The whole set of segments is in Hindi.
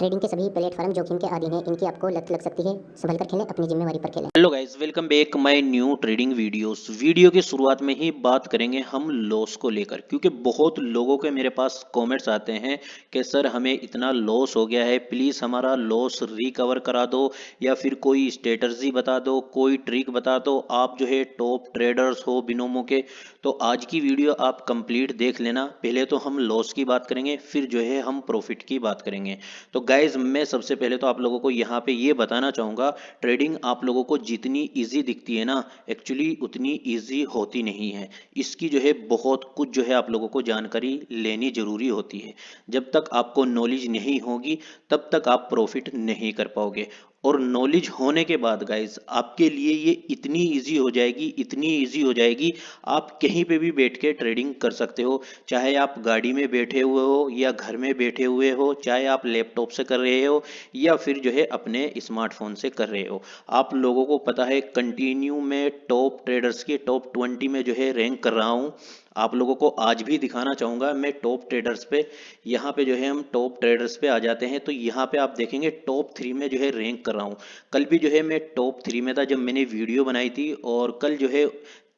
ट्रेडिंग के सभी प्लेटफॉर्म जोखिम के अधीन हैं। इनकी आपको लत लग सकती है। संभल कर खेलें, अपनी जिम्मेवारी पर खेलें। Hello guys welcome back my new trading videos video की शुरुआत में ही बात करेंगे हम लॉस को लेकर, क्योंकि बहुत लोगों के मेरे पास कमेंट्स आते हैं कि, सर, हमें इतना लॉस हो गया है। प्लीज़ हमारा लॉस रिकवर करा दो या फिर कोई स्ट्रेटर्जी बता दो, कोई ट्रिक बता दो। आप जो है टॉप ट्रेडर्स हो बिनोमो के तो आज की वीडियो आप कंप्लीट देख लेना। पहले तो हम लॉस की बात करेंगे, फिर जो है हम प्रॉफिट की बात करेंगे। तो गाइज़ मैं सबसे पहले तो आप लोगों को यहाँ पे ये बताना चाहूँगा ट्रेडिंग आप लोगों को जितनी ईजी दिखती है ना एक्चुअली उतनी ईजी होती नहीं है। इसकी जो है बहुत कुछ जो है आप लोगों को जानकारी लेनी ज़रूरी होती है। जब तक आपको नॉलेज नहीं होगी, तब तक आप प्रॉफिट नहीं कर पाओगे। और नॉलेज होने के बाद गाइज़ आपके लिए ये इतनी इजी हो जाएगी, इतनी इजी हो जाएगी, आप कहीं पे भी बैठ के ट्रेडिंग कर सकते हो। चाहे आप गाड़ी में बैठे हुए हो या घर में बैठे हुए हो, चाहे आप लैपटॉप से कर रहे हो या फिर जो है अपने स्मार्टफ़ोन से कर रहे हो। आप लोगों को पता है कंटिन्यू में टॉप ट्रेडर्स के टॉप ट्वेंटी में जो है रैंक कर रहा हूँ। आप लोगों को आज भी दिखाना चाहूँगा, मैं टॉप ट्रेडर्स पे, यहाँ पे जो है हम टॉप ट्रेडर्स पे आ जाते हैं तो यहाँ पे आप देखेंगे टॉप थ्री में जो है रैंक कर रहा हूँ। कल भी जो है मैं टॉप थ्री में था जब मैंने वीडियो बनाई थी और कल जो है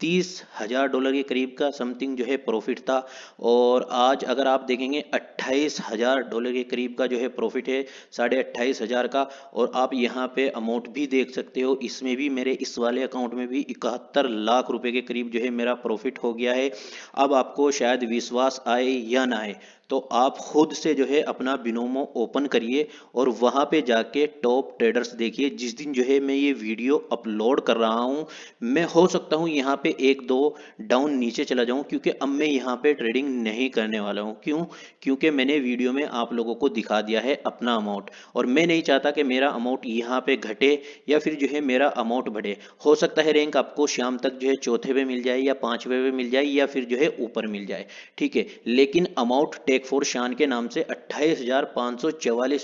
तीस हज़ार डॉलर के करीब का समथिंग जो है प्रॉफिट था। और आज अगर आप देखेंगे, अट्ठाईस हज़ार डॉलर के करीब का जो है प्रॉफिट है, साढ़े अट्ठाईस हज़ार का। और आप यहाँ पे अमाउंट भी देख सकते हो, इसमें भी मेरे, इस वाले अकाउंट में भी इकहत्तर लाख रुपए के करीब जो है मेरा प्रॉफिट हो गया है। अब आपको शायद विश्वास आए या ना आए तो आप खुद से जो है अपना बिनोमो ओपन करिए और वहाँ पे जाके टॉप ट्रेडर्स देखिए। जिस दिन जो है मैं ये वीडियो अपलोड कर रहा हूँ, मैं हो सकता हूँ यहाँ पे एक दो डाउन नीचे चला जाऊँ, क्योंकि अब मैं यहाँ पे ट्रेडिंग नहीं करने वाला हूँ। क्यों? क्योंकि मैंने वीडियो में आप लोगों को दिखा दिया है अपना अमाउंट और मैं नहीं चाहता कि मेरा अमाउंट यहाँ पे घटे या फिर जो है मेरा अमाउंट बढ़े। हो सकता है रैंक आपको शाम तक जो है चौथे पे मिल जाए या पाँचवें पे मिल जाए या फिर जो है ऊपर मिल जाए। ठीक है? लेकिन अमाउंट टेक फोर शान के नाम से अट्ठाईस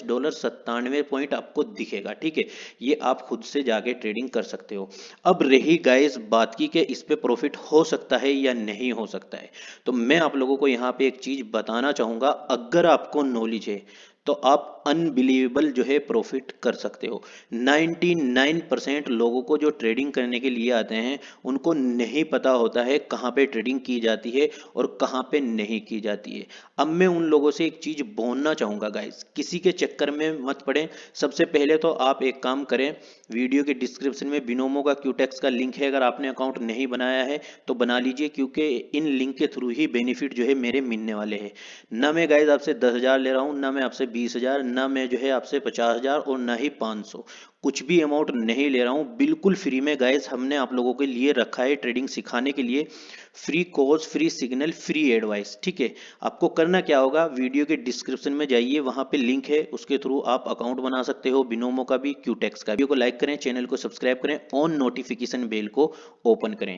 डॉलर सत्तानवे पॉइंट आपको दिखेगा, ठीक है? ये आप खुद से जाके ट्रेडिंग कर सकते हो। अब रही गाइस बात की कि इस पे प्रॉफिट हो सकता है या नहीं हो सकता है। तो मैं आप लोगों को यहाँ पे एक चीज़ बताना चाहूँगा, अगर आपको नॉलेज है तो आप अनबिलीवेबल जो है प्रॉफिट कर सकते हो। 99 परसेंट लोगों को जो ट्रेडिंग करने के लिए आते हैं, उनको नहीं पता होता है कहाँ पे ट्रेडिंग की जाती है और कहाँ पे नहीं की जाती है। अब मैं उन लोगों से एक चीज़ बोलना चाहूँगा गाइस किसी के चक्कर में मत पड़े। सबसे पहले तो आप एक काम करें वीडियो के डिस्क्रिप्शन में बिनोमो का क्यूटेक्स का लिंक है, अगर आपने अकाउंट नहीं बनाया है तो बना लीजिए, क्योंकि इन लिंक के थ्रू ही बेनिफिट जो है मेरे मिलने वाले हैं। ना मैं गाइज़ आपसे दस ले रहा हूँ, ना मैं आपसे बीस हज़ार, ना मैं जो है आपसे पचास हज़ार और ना ही पाँच सौ। कुछ भी अमाउंट नहीं ले रहा हूँ। बिल्कुल फ्री में गाइज़ हमने आप लोगों के लिए रखा है ट्रेडिंग सिखाने के लिए। Free course free signal free advice ठीक है? आपको करना क्या होगा? वीडियो के डिस्क्रिप्शन में जाइए, वहाँ पे लिंक है। उसके थ्रू आप अकाउंट बना सकते हो बिनोमो का भी क्यूटेक्स का वीडियो को लाइक करें चैनल को सब्सक्राइब करें ऑन नोटिफिकेशन बेल को ओपन करें।